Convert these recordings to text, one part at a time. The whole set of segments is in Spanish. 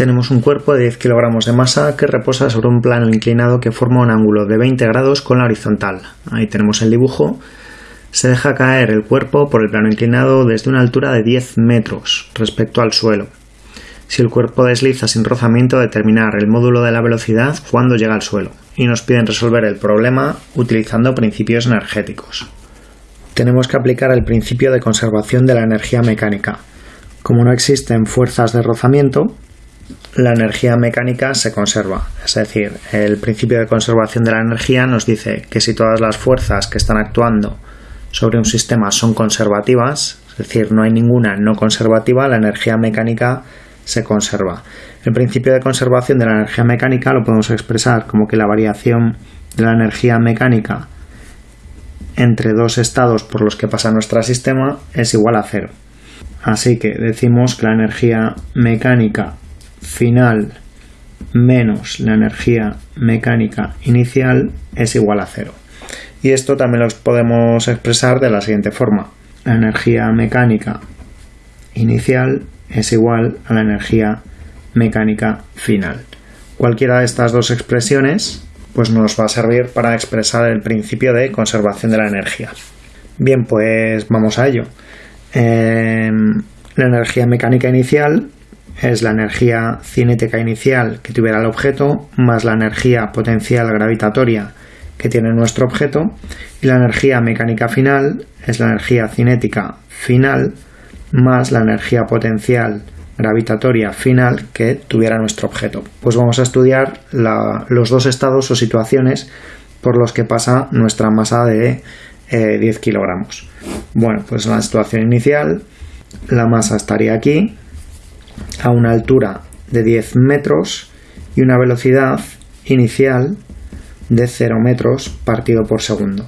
Tenemos un cuerpo de 10 kilogramos de masa que reposa sobre un plano inclinado que forma un ángulo de 20 grados con la horizontal. Ahí tenemos el dibujo. Se deja caer el cuerpo por el plano inclinado desde una altura de 10 metros respecto al suelo. Si el cuerpo desliza sin rozamiento, determinar el módulo de la velocidad cuando llega al suelo. Y nos piden resolver el problema utilizando principios energéticos. Tenemos que aplicar el principio de conservación de la energía mecánica. Como no existen fuerzas de rozamiento, la energía mecánica se conserva. Es decir, el principio de conservación de la energía nos dice que si todas las fuerzas que están actuando sobre un sistema son conservativas, es decir, no hay ninguna no conservativa, la energía mecánica se conserva. El principio de conservación de la energía mecánica lo podemos expresar como que la variación de la energía mecánica entre dos estados por los que pasa nuestro sistema es igual a cero. Así que decimos que la energía mecánica final menos la energía mecánica inicial es igual a cero. Y esto también lo podemos expresar de la siguiente forma. La energía mecánica inicial es igual a la energía mecánica final. Cualquiera de estas dos expresiones pues nos va a servir para expresar el principio de conservación de la energía. Bien, pues vamos a ello. Em, la energía mecánica inicial es la energía cinética inicial que tuviera el objeto más la energía potencial gravitatoria que tiene nuestro objeto y la energía mecánica final es la energía cinética final más la energía potencial gravitatoria final que tuviera nuestro objeto. Pues vamos a estudiar los dos estados o situaciones por los que pasa nuestra masa de 10 eh, kilogramos. Bueno, pues en la situación inicial la masa estaría aquí a una altura de 10 metros y una velocidad inicial de 0 metros partido por segundo.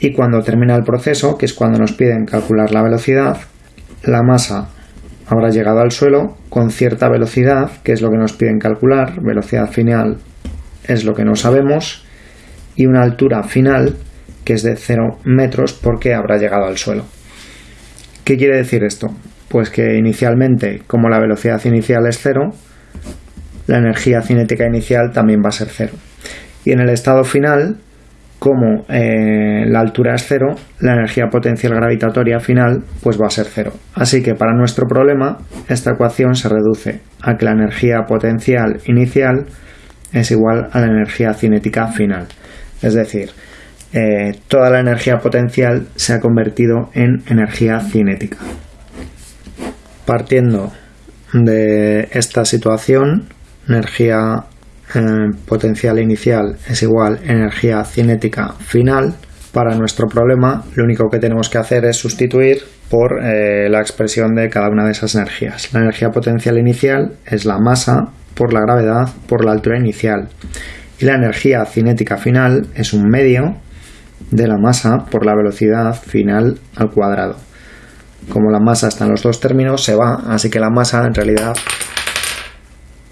Y cuando termina el proceso, que es cuando nos piden calcular la velocidad, la masa habrá llegado al suelo con cierta velocidad, que es lo que nos piden calcular, velocidad final es lo que no sabemos, y una altura final, que es de 0 metros, porque habrá llegado al suelo. ¿Qué quiere decir esto? Pues que inicialmente, como la velocidad inicial es cero, la energía cinética inicial también va a ser cero. Y en el estado final, como eh, la altura es cero, la energía potencial gravitatoria final pues va a ser cero. Así que para nuestro problema, esta ecuación se reduce a que la energía potencial inicial es igual a la energía cinética final. Es decir, eh, toda la energía potencial se ha convertido en energía cinética. Partiendo de esta situación, energía eh, potencial inicial es igual energía cinética final. Para nuestro problema, lo único que tenemos que hacer es sustituir por eh, la expresión de cada una de esas energías. La energía potencial inicial es la masa por la gravedad por la altura inicial. Y la energía cinética final es un medio de la masa por la velocidad final al cuadrado como la masa está en los dos términos, se va, así que la masa en realidad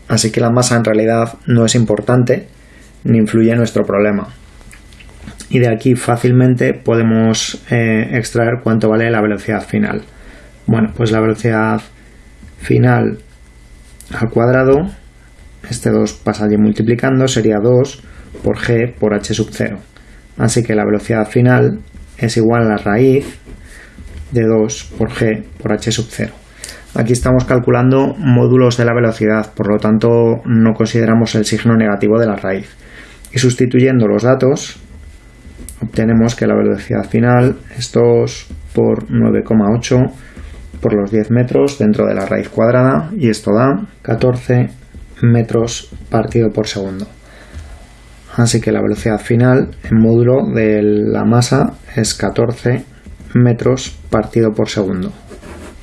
así que la masa en realidad no es importante ni influye en nuestro problema. Y de aquí fácilmente podemos eh, extraer cuánto vale la velocidad final. Bueno, pues la velocidad final al cuadrado, este 2 pasa allí multiplicando, sería 2 por g por h sub 0. Así que la velocidad final es igual a la raíz de 2 por g por h sub 0. Aquí estamos calculando módulos de la velocidad, por lo tanto no consideramos el signo negativo de la raíz. Y sustituyendo los datos, obtenemos que la velocidad final es 2 por 9,8 por los 10 metros dentro de la raíz cuadrada y esto da 14 metros partido por segundo. Así que la velocidad final en módulo de la masa es 14 metros partido por segundo.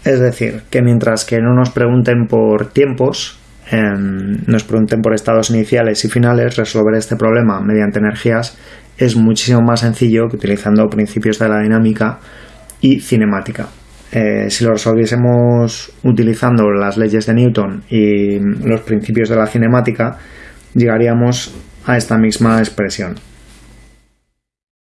Es decir, que mientras que no nos pregunten por tiempos, em, nos pregunten por estados iniciales y finales, resolver este problema mediante energías es muchísimo más sencillo que utilizando principios de la dinámica y cinemática. Eh, si lo resolviésemos utilizando las leyes de Newton y los principios de la cinemática, llegaríamos a esta misma expresión.